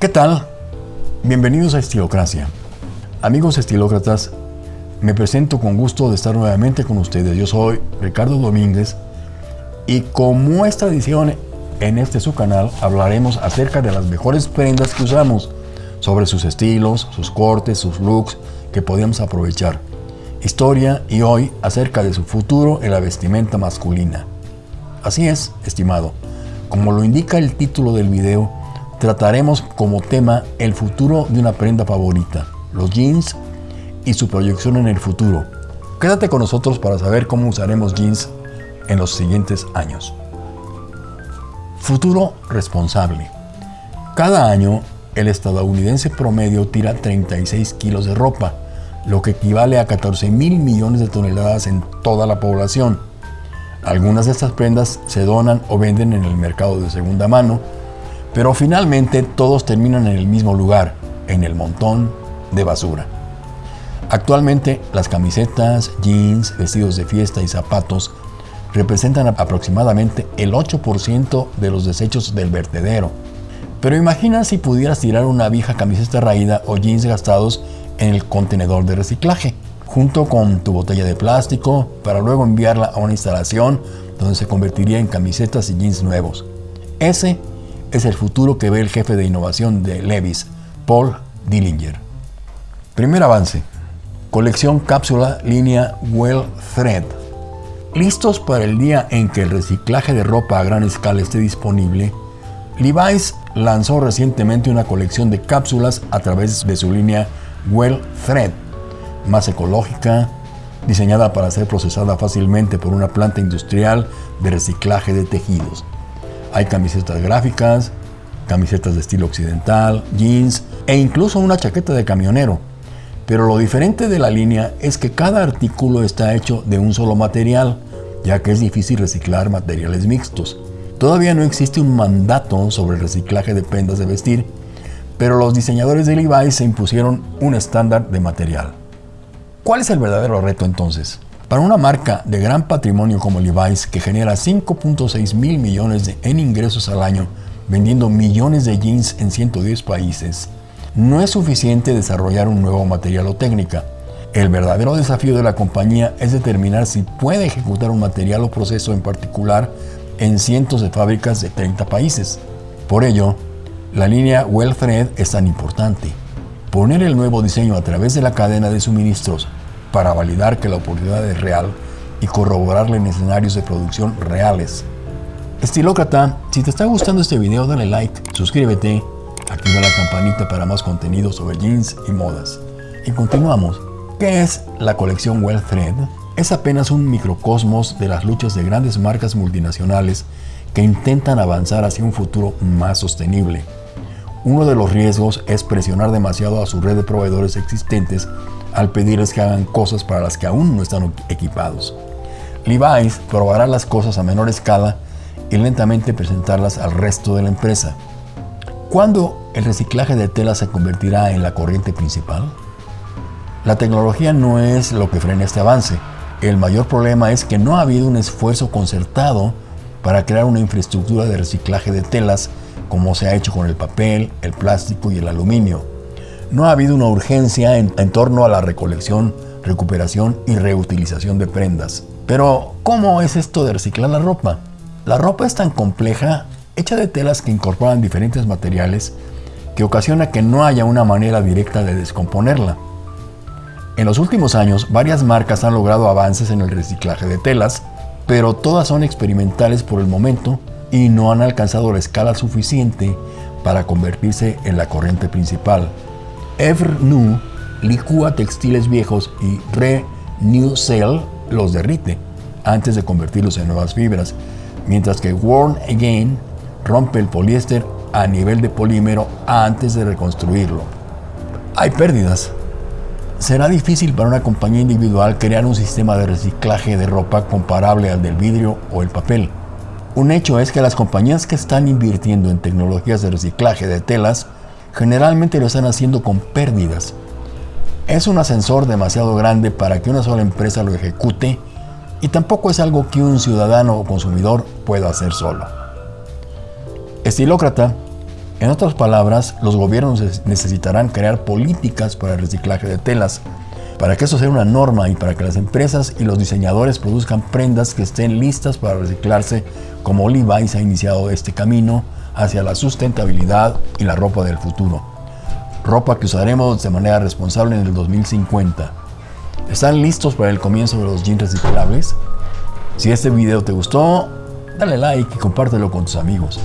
¿Qué tal? Bienvenidos a Estilocracia. Amigos estilócratas, me presento con gusto de estar nuevamente con ustedes. Yo soy Ricardo Domínguez y como es tradición en este su canal hablaremos acerca de las mejores prendas que usamos, sobre sus estilos, sus cortes, sus looks que podemos aprovechar. Historia y hoy acerca de su futuro en la vestimenta masculina. Así es, estimado. Como lo indica el título del video, trataremos como tema el futuro de una prenda favorita, los jeans y su proyección en el futuro. Quédate con nosotros para saber cómo usaremos jeans en los siguientes años. Futuro responsable. Cada año, el estadounidense promedio tira 36 kilos de ropa, lo que equivale a 14 mil millones de toneladas en toda la población. Algunas de estas prendas se donan o venden en el mercado de segunda mano, pero finalmente todos terminan en el mismo lugar, en el montón de basura. Actualmente las camisetas, jeans, vestidos de fiesta y zapatos representan aproximadamente el 8% de los desechos del vertedero. Pero imagina si pudieras tirar una vieja camiseta raída o jeans gastados en el contenedor de reciclaje, junto con tu botella de plástico, para luego enviarla a una instalación donde se convertiría en camisetas y jeans nuevos. Ese es el futuro que ve el jefe de innovación de Levis, Paul Dillinger. Primer avance. Colección cápsula línea Well Thread. Listos para el día en que el reciclaje de ropa a gran escala esté disponible, Levi's lanzó recientemente una colección de cápsulas a través de su línea Well Thread, más ecológica, diseñada para ser procesada fácilmente por una planta industrial de reciclaje de tejidos. Hay camisetas gráficas, camisetas de estilo occidental, jeans e incluso una chaqueta de camionero. Pero lo diferente de la línea es que cada artículo está hecho de un solo material, ya que es difícil reciclar materiales mixtos. Todavía no existe un mandato sobre el reciclaje de prendas de vestir, pero los diseñadores de Levi's se impusieron un estándar de material. ¿Cuál es el verdadero reto entonces? Para una marca de gran patrimonio como Levi's, que genera 5.6 mil millones en ingresos al año, vendiendo millones de jeans en 110 países, no es suficiente desarrollar un nuevo material o técnica. El verdadero desafío de la compañía es determinar si puede ejecutar un material o proceso en particular en cientos de fábricas de 30 países. Por ello, la línea Well Thread es tan importante. Poner el nuevo diseño a través de la cadena de suministros para validar que la oportunidad es real y corroborarla en escenarios de producción reales. Estilócrata, si te está gustando este video dale like, suscríbete, activa la campanita para más contenido sobre jeans y modas. Y continuamos. ¿Qué es la colección Well Thread? Es apenas un microcosmos de las luchas de grandes marcas multinacionales que intentan avanzar hacia un futuro más sostenible. Uno de los riesgos es presionar demasiado a su red de proveedores existentes al pedirles que hagan cosas para las que aún no están equipados. Levi's probará las cosas a menor escala y lentamente presentarlas al resto de la empresa. ¿Cuándo el reciclaje de tela se convertirá en la corriente principal? La tecnología no es lo que frena este avance. El mayor problema es que no ha habido un esfuerzo concertado para crear una infraestructura de reciclaje de telas como se ha hecho con el papel, el plástico y el aluminio no ha habido una urgencia en, torno a la recolección, recuperación y reutilización de prendas. Pero, ¿cómo es esto de reciclar la ropa? La ropa es tan compleja, hecha de telas que incorporan diferentes materiales, que ocasiona que no haya una manera directa de descomponerla. En los últimos años, varias marcas han logrado avances en el reciclaje de telas, pero todas son experimentales por el momento y no han alcanzado la escala suficiente para convertirse en la corriente principal. Evernu licúa textiles viejos y Renewcell los derrite antes de convertirlos en nuevas fibras, mientras que Worn Again rompe el poliéster a nivel de polímero antes de reconstruirlo. Hay pérdidas. Será difícil para una compañía individual crear un sistema de reciclaje de ropa comparable al del vidrio o el papel. Un hecho es que las compañías que están invirtiendo en tecnologías de reciclaje de telas generalmente lo están haciendo con pérdidas. Es un ascensor demasiado grande para que una sola empresa lo ejecute y tampoco es algo que un ciudadano o consumidor pueda hacer solo. Estilócrata, En otras palabras, los gobiernos necesitarán crear políticas para el reciclaje de telas, para que eso sea una norma y para que las empresas y los diseñadores produzcan prendas que estén listas para reciclarse, como Levi's ha iniciado este camino hacia la sustentabilidad y la ropa del futuro. Ropa que usaremos de manera responsable en el 2050. ¿Están listos para el comienzo de los jeans reciclables? Si este video te gustó, dale like y compártelo con tus amigos.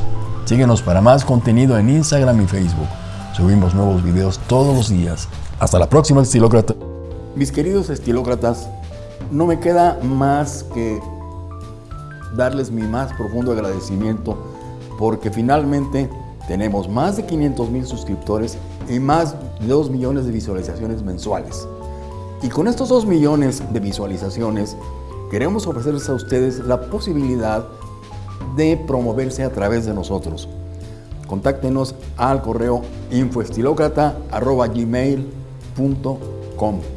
Síguenos para más contenido en Instagram y Facebook. Subimos nuevos videos todos los días. Hasta la próxima, estilócrata. Mis queridos estilócratas, no me queda más que darles mi más profundo agradecimiento porque finalmente tenemos más de 500 mil suscriptores y más de 2 millones de visualizaciones mensuales. Y con estos 2 millones de visualizaciones, queremos ofrecerles a ustedes la posibilidad de promoverse a través de nosotros. Contáctenos al correo infoestilocrata.gmail.com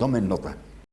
Tomen nota.